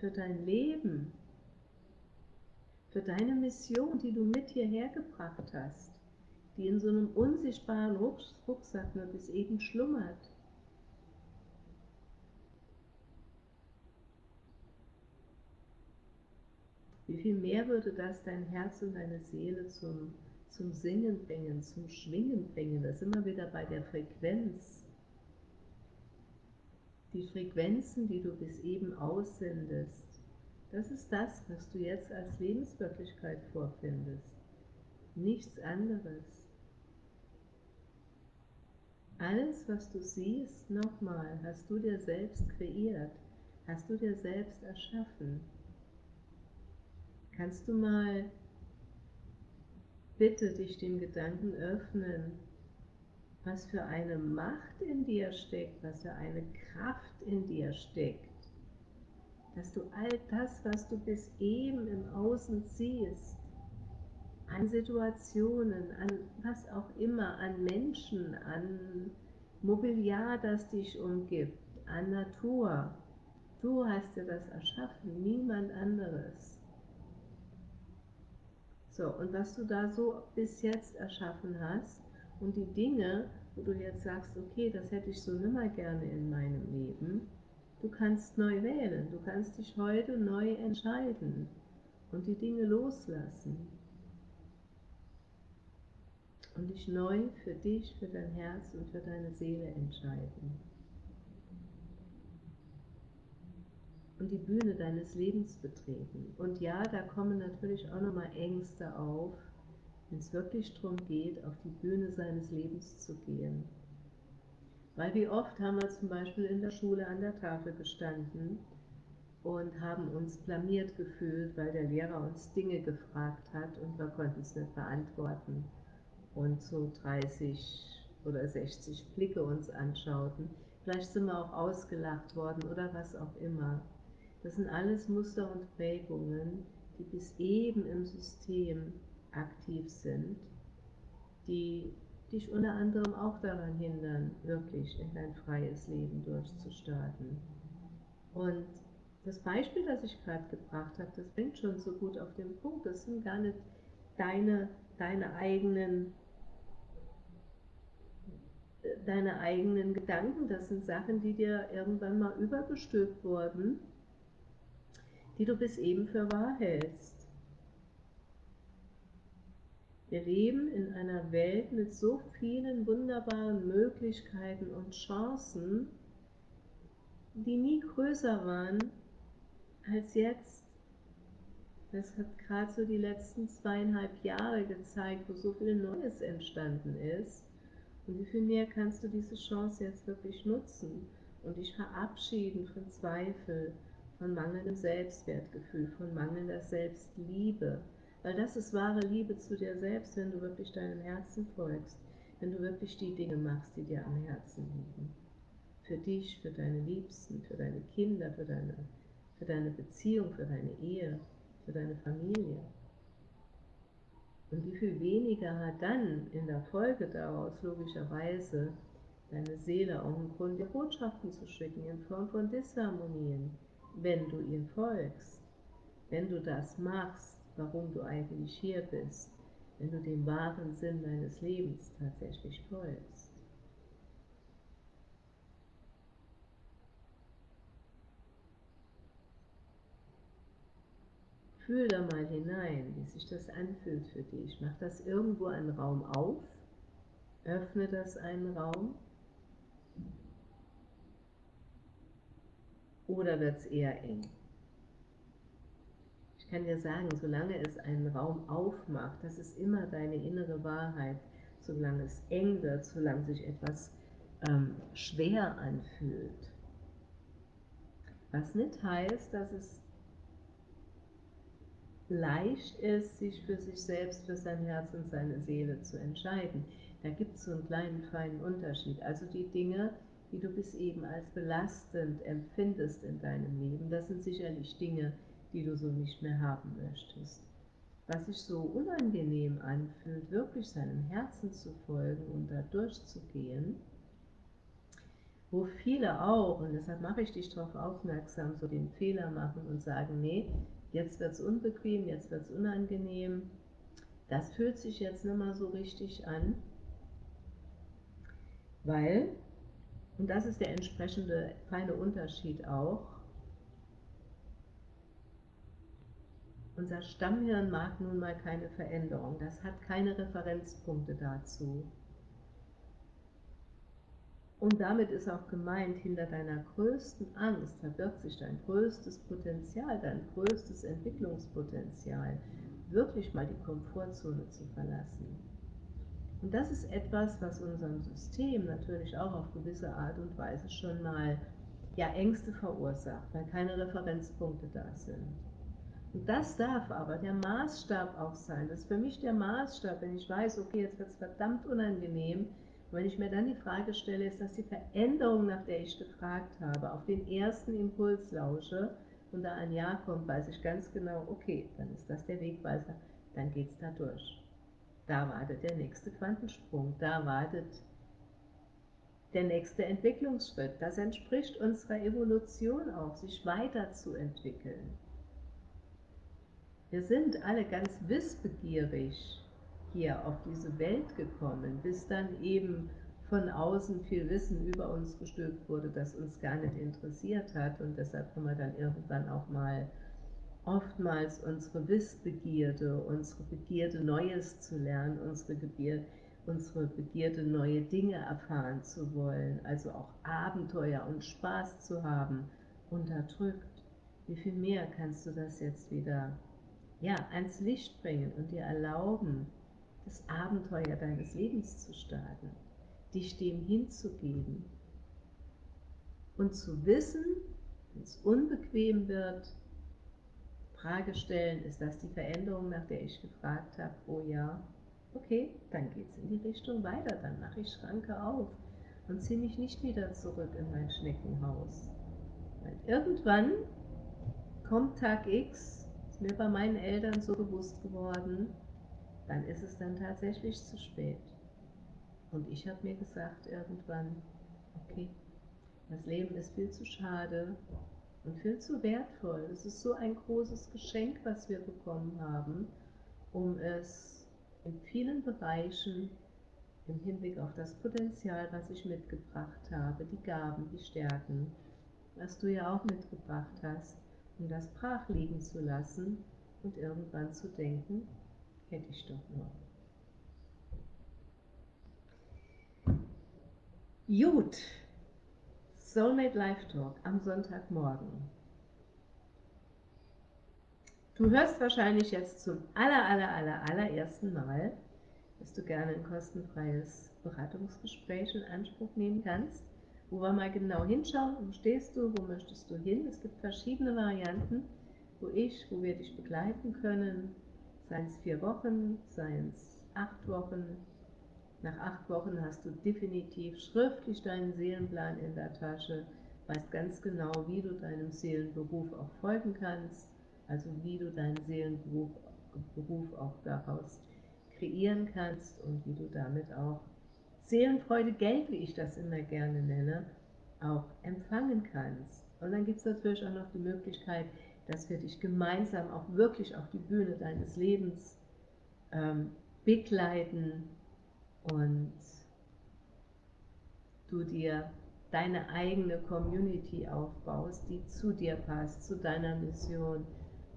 [SPEAKER 1] für dein Leben, für deine Mission, die du mit hierher gebracht hast, die in so einem unsichtbaren Rucksack nur bis eben schlummert Wie viel mehr würde das dein Herz und deine Seele zum, zum Singen bringen, zum Schwingen bringen? Da wir wieder bei der Frequenz. Die Frequenzen, die du bis eben aussendest, das ist das, was du jetzt als Lebenswirklichkeit vorfindest. Nichts anderes. Alles, was du siehst, nochmal, hast du dir selbst kreiert, hast du dir selbst erschaffen. Kannst du mal bitte dich dem Gedanken öffnen, was für eine Macht in dir steckt, was für eine Kraft in dir steckt, dass du all das, was du bis eben im Außen siehst, an Situationen, an was auch immer, an Menschen, an Mobiliar, das dich umgibt, an Natur. Du hast dir das erschaffen, niemand anderes. So, und was du da so bis jetzt erschaffen hast und die Dinge, wo du jetzt sagst, okay, das hätte ich so nimmer gerne in meinem Leben, du kannst neu wählen, du kannst dich heute neu entscheiden und die Dinge loslassen und dich neu für dich, für dein Herz und für deine Seele entscheiden. und die Bühne deines Lebens betreten. Und ja, da kommen natürlich auch nochmal Ängste auf, wenn es wirklich darum geht, auf die Bühne seines Lebens zu gehen. Weil wie oft haben wir zum Beispiel in der Schule an der Tafel gestanden und haben uns blamiert gefühlt, weil der Lehrer uns Dinge gefragt hat und wir konnten es nicht beantworten. Und so 30 oder 60 Blicke uns anschauten. Vielleicht sind wir auch ausgelacht worden oder was auch immer. Das sind alles Muster und Prägungen, die bis eben im System aktiv sind, die dich unter anderem auch daran hindern, wirklich in dein freies Leben durchzustarten. Und das Beispiel, das ich gerade gebracht habe, das bringt schon so gut auf den Punkt. Das sind gar nicht deine, deine eigenen deine eigenen Gedanken, das sind Sachen, die dir irgendwann mal übergestülpt wurden die du bis eben für wahr hältst. Wir leben in einer Welt mit so vielen wunderbaren Möglichkeiten und Chancen, die nie größer waren als jetzt. Das hat gerade so die letzten zweieinhalb Jahre gezeigt, wo so viel Neues entstanden ist. Und wie viel mehr kannst du diese Chance jetzt wirklich nutzen und dich verabschieden von Zweifel, von mangelndem Selbstwertgefühl, von mangelnder Selbstliebe. Weil das ist wahre Liebe zu dir selbst, wenn du wirklich deinem Herzen folgst, wenn du wirklich die Dinge machst, die dir am Herzen liegen. Für dich, für deine Liebsten, für deine Kinder, für deine, für deine Beziehung, für deine Ehe, für deine Familie. Und wie viel weniger hat dann in der Folge daraus logischerweise deine Seele auch einen Grund, dir Botschaften zu schicken in Form von Disharmonien, wenn du ihr folgst, wenn du das machst, warum du eigentlich hier bist, wenn du dem wahren Sinn deines Lebens tatsächlich folgst. Fühl da mal hinein, wie sich das anfühlt für dich. Mach das irgendwo einen Raum auf, öffne das einen Raum oder wird es eher eng? Ich kann dir sagen, solange es einen Raum aufmacht, das ist immer deine innere Wahrheit, solange es eng wird, solange sich etwas ähm, schwer anfühlt. Was nicht heißt, dass es leicht ist, sich für sich selbst, für sein Herz und seine Seele zu entscheiden. Da gibt es so einen kleinen, feinen Unterschied. Also die Dinge, die du bis eben als belastend empfindest in deinem Leben, das sind sicherlich Dinge, die du so nicht mehr haben möchtest. Was sich so unangenehm anfühlt, wirklich seinem Herzen zu folgen und da durchzugehen, wo viele auch, und deshalb mache ich dich darauf aufmerksam, so den Fehler machen und sagen, nee, jetzt wird es unbequem, jetzt wird es unangenehm, das fühlt sich jetzt nicht mehr so richtig an, weil, und das ist der entsprechende feine Unterschied auch, unser Stammhirn mag nun mal keine Veränderung, das hat keine Referenzpunkte dazu. Und damit ist auch gemeint, hinter deiner größten Angst verbirgt sich dein größtes Potenzial, dein größtes Entwicklungspotenzial, wirklich mal die Komfortzone zu verlassen. Und das ist etwas, was unserem System natürlich auch auf gewisse Art und Weise schon mal ja, Ängste verursacht, weil keine Referenzpunkte da sind. Das darf aber der Maßstab auch sein. Das ist für mich der Maßstab, wenn ich weiß, okay, jetzt wird es verdammt unangenehm, und wenn ich mir dann die Frage stelle, ist das die Veränderung, nach der ich gefragt habe, auf den ersten Impuls lausche und da ein Ja kommt, weiß ich ganz genau, okay, dann ist das der Wegweiser, dann geht es da durch. Da wartet der nächste Quantensprung, da wartet der nächste Entwicklungsschritt. Das entspricht unserer Evolution auch, sich weiterzuentwickeln. Wir sind alle ganz wissbegierig hier auf diese Welt gekommen, bis dann eben von außen viel Wissen über uns gestülpt wurde, das uns gar nicht interessiert hat. Und deshalb haben wir dann irgendwann auch mal oftmals unsere Wissbegierde, unsere Begierde Neues zu lernen, unsere Begierde, unsere Begierde neue Dinge erfahren zu wollen, also auch Abenteuer und Spaß zu haben, unterdrückt. Wie viel mehr kannst du das jetzt wieder ja, ans Licht bringen und dir erlauben, das Abenteuer deines Lebens zu starten, dich dem hinzugeben und zu wissen, wenn es unbequem wird, Frage stellen, ist das die Veränderung, nach der ich gefragt habe? Oh ja, okay, dann geht es in die Richtung weiter, dann mache ich Schranke auf und ziehe mich nicht wieder zurück in mein Schneckenhaus. Weil irgendwann kommt Tag X, mir bei meinen Eltern so bewusst geworden, dann ist es dann tatsächlich zu spät. Und ich habe mir gesagt irgendwann, okay, das Leben ist viel zu schade und viel zu wertvoll. Es ist so ein großes Geschenk, was wir bekommen haben, um es in vielen Bereichen im Hinblick auf das Potenzial, was ich mitgebracht habe, die Gaben, die Stärken, was du ja auch mitgebracht hast, um das brach liegen zu lassen und irgendwann zu denken, Hätte ich doch nur. Gut, Soulmate Live Talk am Sonntagmorgen. Du hörst wahrscheinlich jetzt zum aller, aller, aller, allerersten Mal, dass du gerne ein kostenfreies Beratungsgespräch in Anspruch nehmen kannst, wo wir mal genau hinschauen, wo stehst du, wo möchtest du hin. Es gibt verschiedene Varianten, wo ich, wo wir dich begleiten können, seien es vier Wochen, seien es acht Wochen. Nach acht Wochen hast du definitiv schriftlich deinen Seelenplan in der Tasche, weißt ganz genau, wie du deinem Seelenberuf auch folgen kannst, also wie du deinen Seelenberuf Beruf auch daraus kreieren kannst und wie du damit auch Seelenfreude, Geld, wie ich das immer gerne nenne, auch empfangen kannst. Und dann gibt es natürlich auch noch die Möglichkeit, dass wir dich gemeinsam auch wirklich auf die Bühne deines Lebens ähm, begleiten und du dir deine eigene Community aufbaust, die zu dir passt, zu deiner Mission,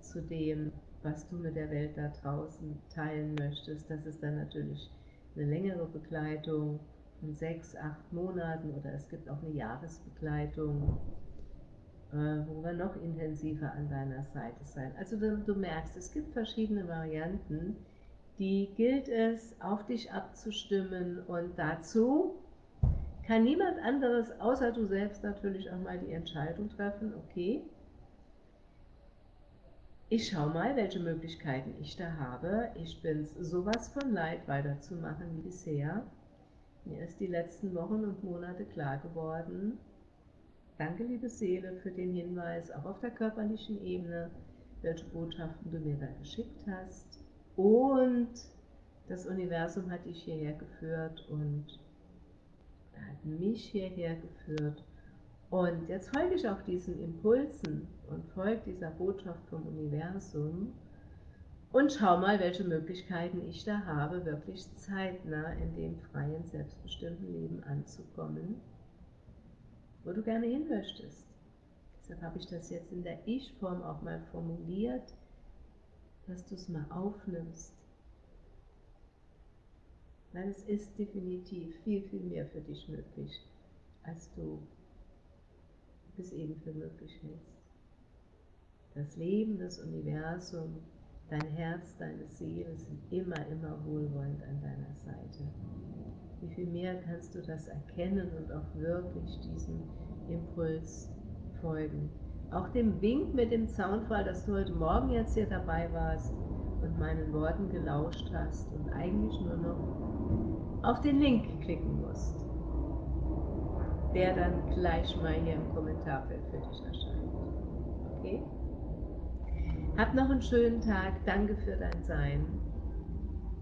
[SPEAKER 1] zu dem, was du mit der Welt da draußen teilen möchtest. Das ist dann natürlich eine längere Begleitung von sechs, acht Monaten oder es gibt auch eine Jahresbegleitung, äh, wo wir noch intensiver an deiner Seite sein. Also du, du merkst, es gibt verschiedene Varianten, die gilt es auf dich abzustimmen und dazu kann niemand anderes außer du selbst natürlich auch mal die Entscheidung treffen, okay, ich schaue mal, welche Möglichkeiten ich da habe. Ich bin es sowas von leid, weiterzumachen wie bisher. Mir ist die letzten Wochen und Monate klar geworden, danke liebe Seele für den Hinweis, auch auf der körperlichen Ebene, welche Botschaften du mir da geschickt hast. Und das Universum hat dich hierher geführt und hat mich hierher geführt und jetzt folge ich auch diesen Impulsen und folge dieser Botschaft vom Universum und schau mal, welche Möglichkeiten ich da habe, wirklich zeitnah in dem freien, selbstbestimmten Leben anzukommen, wo du gerne hin möchtest. Deshalb habe ich das jetzt in der Ich-Form auch mal formuliert, dass du es mal aufnimmst. Weil es ist definitiv viel, viel mehr für dich möglich, als du es eben für möglich hältst. Das Leben, das Universum, dein Herz, deine Seele sind immer, immer wohlwollend an deiner Seite. Wie viel mehr kannst du das erkennen und auch wirklich diesem Impuls folgen. Auch dem Wink mit dem Zaunfall, dass du heute Morgen jetzt hier dabei warst und meinen Worten gelauscht hast und eigentlich nur noch auf den Link klicken musst der dann gleich mal hier im Kommentarfeld für dich erscheint. Okay? Hab noch einen schönen Tag. Danke für dein Sein.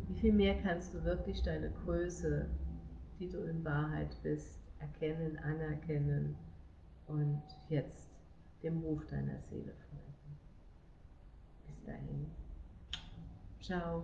[SPEAKER 1] Wie viel mehr kannst du wirklich deine Größe, die du in Wahrheit bist, erkennen, anerkennen und jetzt dem Ruf deiner Seele folgen. Bis dahin. Ciao.